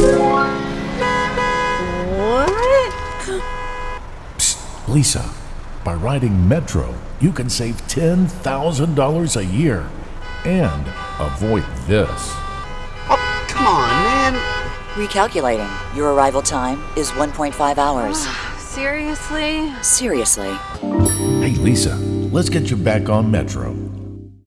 What? Psst, Lisa, by riding Metro, you can save $10,000 a year and avoid this. Oh, come on, man. Recalculating. Your arrival time is 1.5 hours. Ah, seriously? Seriously. Hey, Lisa, let's get you back on Metro.